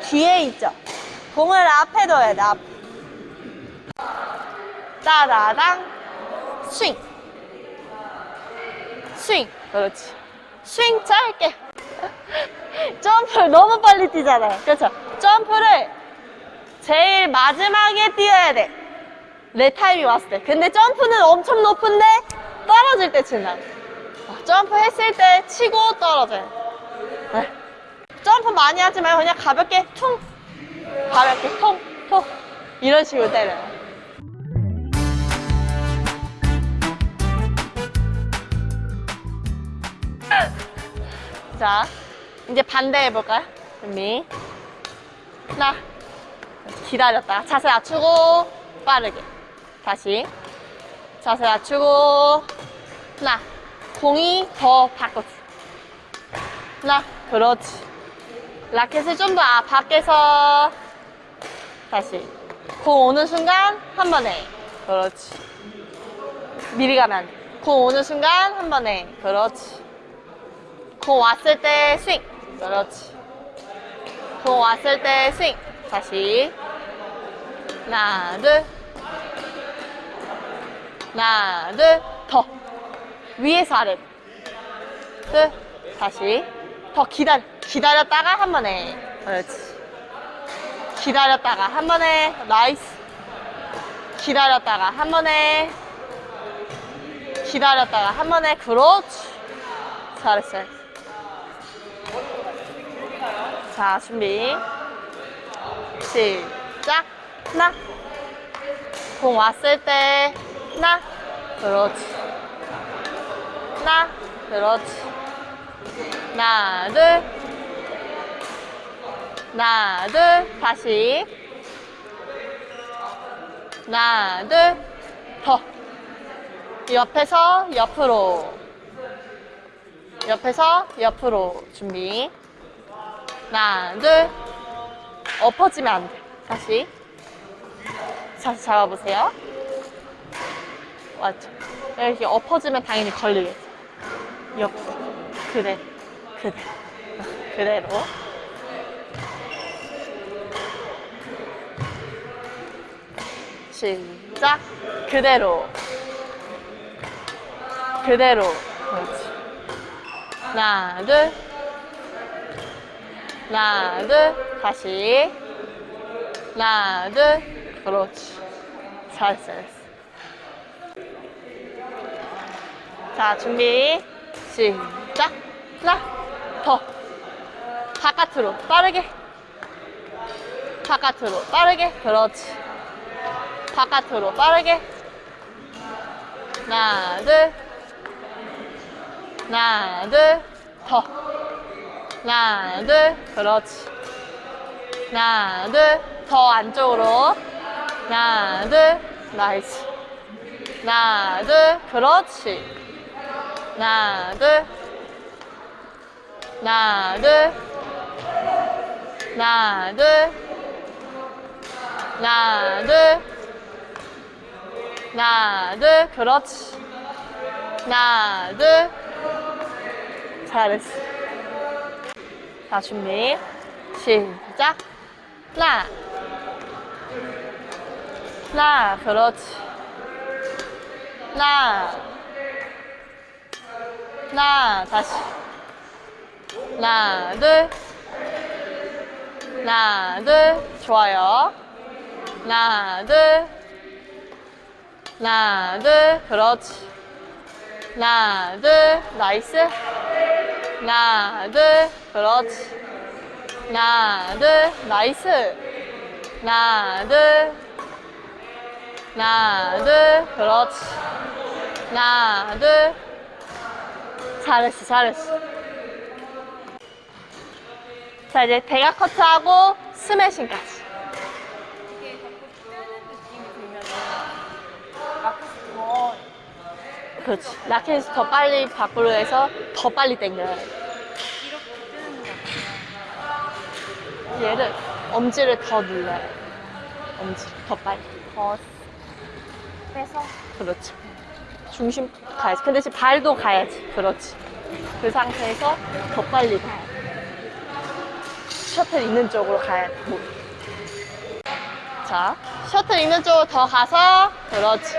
뒤에 있죠. 공을 앞에 둬야 돼, 앞. 따다당. 스윙. 스윙. 그렇지. 스윙 짧게. 점프를 너무 빨리 뛰잖아요. 그렇죠? 점프를 제일 마지막에 뛰어야 돼. 내 타임이 왔을 때. 근데 점프는 엄청 높은데 떨어질 때 친다. 어, 점프 했을 때 치고 떨어져요. 네. 점프 많이 하지 말고 그냥 가볍게 퉁. 가볍게 통, 통. 이런 식으로 때려요. 자, 이제 반대 해볼까요? 준비. 하나. 기다렸다. 자세 낮추고, 빠르게. 다시. 자세 낮추고, 하나. 공이 더 바꿔줘. 하나. 그렇지. 라켓을 좀더 아, 밖에서. 다시. 공 오는 순간, 한 번에. 그렇지. 미리 가면. 공 오는 순간, 한 번에. 그렇지. 공 왔을 때 스윙. 그렇지. 공 왔을 때 스윙. 다시. 하나, 둘. 하나, 둘. 더. 위에서 아래. 둘. 다시. 더 기다려. 기다렸다가 한 번에. 그렇지. 기다렸다가 한 번에. nice. 기다렸다가 한 번에. 기다렸다가 한 번에. 그렇지. 잘했어. 자, 준비. 시작. 하나. 공 왔을 때, 하나. 그렇지. 하나. 그렇지. 하나, 둘. 하나, 둘. 다시. 하나, 둘. 더. 옆에서 옆으로. 옆에서 옆으로. 준비. 하나, 둘. 엎어지면 안 돼. 다시. 다시 잡아보세요. 맞죠? 이렇게 엎어지면 당연히 걸리겠죠. 옆. 그대. 그대. 그대로. 시작. 그대로. 그대로. 그렇지. 하나, 둘. 하나, 둘. 다시. 하나, 둘. 그렇지. 잘했어, 잘했어. 자, 준비. 시작. 하나, 더. 바깥으로, 빠르게. 바깥으로, 빠르게. 그렇지. 바깥으로, 빠르게. 하나, 둘. 하나, 둘. 더. 하나, 둘. 그렇지. 하나, 둘. 더 안쪽으로. 하나, 둘. nice. 하나, 둘. 그렇지. 하나, 둘. 하나, 둘. 하나, 둘. 하나, 둘. 하나, 둘. 그렇지. 하나, 둘. 잘했어. 자, 준비. 시작. 하나. 하나, 그렇지. 하나. 하나, 다시. 하나, 둘. 하나, 둘. 좋아요. 하나, 둘. 하나, 둘. 그렇지. 하나, 둘. nice. 하나, 둘. 그렇지. 하나, 둘. nice. 하나, 둘. 하나, 둘. 그렇지. 하나, 둘. 잘했어, 잘했어. 자, 이제 대각 커트하고 스매싱까지. 이게 자꾸 뜨는 느낌이 들면 라켓이 더 그렇지. 라켓을 더 빨리 밖으로 해서 더 빨리 같아요. 얘를, 엄지를 더 눌러야 돼. 엄지, 더 빨리. 더 빼서 그렇지. 중심 가야지. 근데 지금 발도 가야지. 그렇지. 그 상태에서 더 빨리 가야 돼. 셔틀 있는 쪽으로 가야 돼. 뭐. 자, 셔틀 있는 쪽으로 더 가서, 그렇지.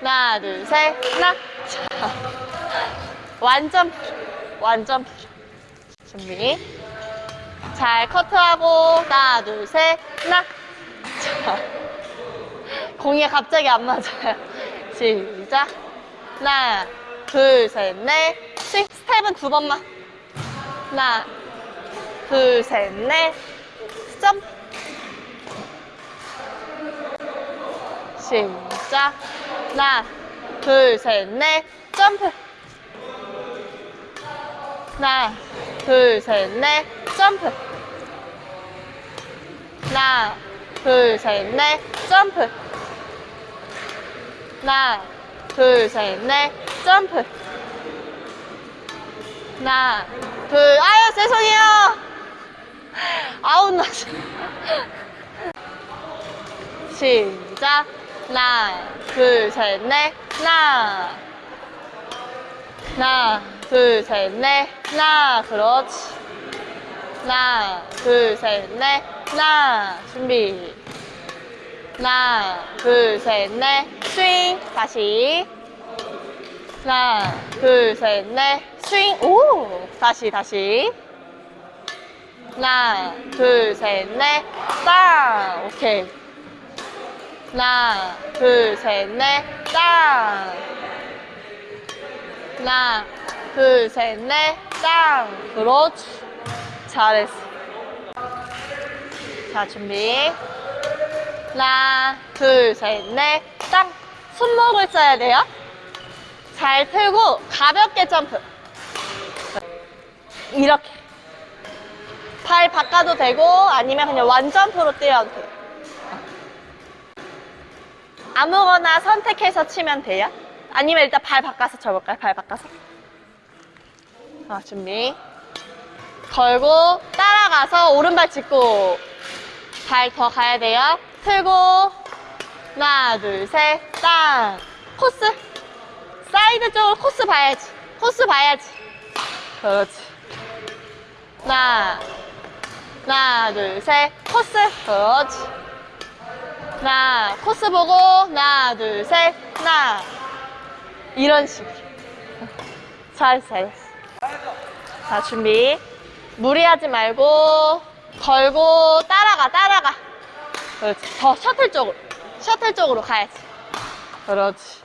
하나, 둘, 셋, 하나. 자, 완전. 완전. 준비. 잘 커트하고, 하나, 둘, 셋, 하나. 자, 공이 갑자기 안 맞아요. 시작. 하나, 둘, 셋, 넷. 스윙. 스텝은 두 번만. 하나, 둘, 셋, 넷. 점프. 시작. 하나, 둘, 셋, 넷. 점프. 하나, 둘, 셋, 넷. 점프. 하나, 둘, 셋, 넷. 점프. 하나, 둘, 셋, 넷. 점프. 하나, 둘, 아유, 죄송해요. 아웃 났어. 시작. 하나, 둘, 셋, 넷. 하나. 하나, 둘, 셋, 넷. 하나. 그렇지. 하나, 둘, 셋, 넷. 하나. 준비. 하나, 둘, 셋, 넷. 스윙. 다시. 하나, 둘, 셋, 넷. 스윙. 오! 다시, 다시. 하나, 둘, 셋, 넷. 땅. 오케이. 하나, 둘, 셋, 넷. 땅. 하나, 둘, 셋, 넷. 땅. 그렇지. 잘했어. 자, 준비. 하나, 둘, 셋, 넷. 땅. 손목을 써야 돼요. 잘 틀고 가볍게 점프. 이렇게. 팔 바꿔도 되고 아니면 그냥 완점프로 뛰어도 돼요. 아무거나 선택해서 치면 돼요. 아니면 일단 발 바꿔서 쳐볼까요? 발 바꿔서. 자, 준비. 걸고 따라가서 오른발 짚고 발 더 가야 돼요. 틀고 하나, 둘, 셋, 땅. 코스. 사이드 쪽으로 코스 봐야지. 코스 봐야지. 그렇지. 하나, 하나, 둘, 셋, 코스. 그렇지. 하나, 코스 보고, 하나, 둘, 셋, 하나. 이런 식으로. 잘했어. 자, 준비. 무리하지 말고, 걸고, 따라가, 따라가. 그렇지. 더 셔틀 쪽으로. 셔틀 쪽으로 가야지. 그렇지.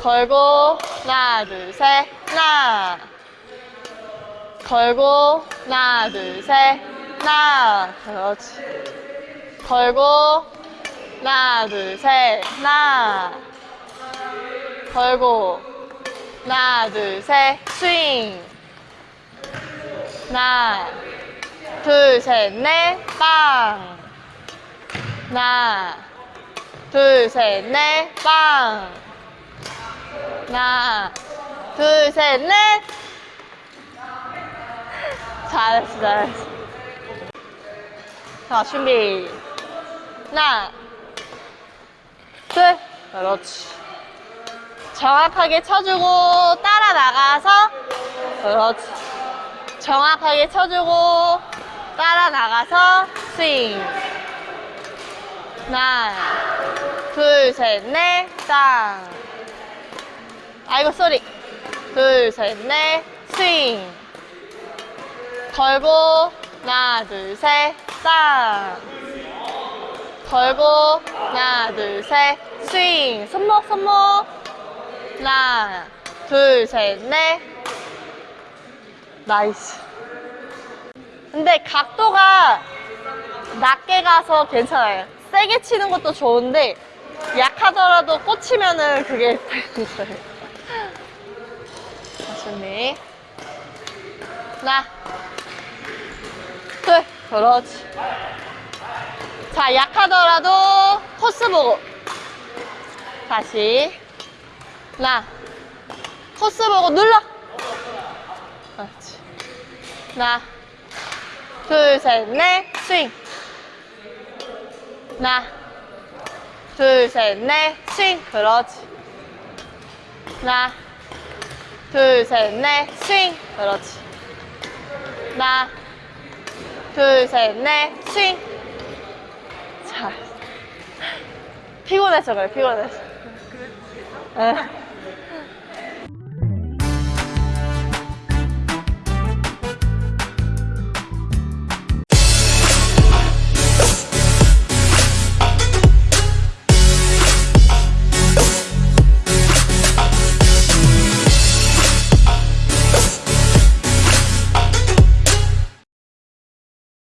걸고, 하나, 둘, 셋, 하나. 걸고, 하나, 둘, 셋, 하나. 그렇지. 걸고, 하나, 둘, 셋, 하나. 걸고, 하나, 둘, 셋, 스윙. 하나, 둘, 셋, 넷, 빵. 하나, 둘, 셋, 넷, 빵. 하나, 둘, 셋, 넷. 잘했어, 잘했어. 자, 준비. 하나, 둘. 그렇지. 정확하게 쳐주고, 따라 나가서. 그렇지. 정확하게 쳐주고, 따라 나가서, 스윙. 하나, 둘, 셋, 넷, 땅. 아이고, sorry. 둘, 셋, 넷, 스윙. 걸고, 하나, 둘, 셋, 땅. 걸고, 하나, 둘, 셋, 스윙. 손목, 손목. 하나, 둘, 셋, 넷. nice. 근데 각도가 낮게 가서 괜찮아요. 세게 치는 것도 좋은데, 약하더라도 꽂히면은 그게. 자, 준비. 하나, 둘, 그렇지. 자, 약하더라도 코스 보고. 다시. 하나, 코스 보고 눌러. 그렇지. 하나, 둘, 셋, 넷, 스윙. 하나, 둘, 셋, 넷, 스윙. 그렇지. 하나, 둘, 셋, 넷, 스윙. 그렇지. 하나, 둘, 셋, 넷, 스윙. 자. 피곤해서 그래, 피곤해서. 응.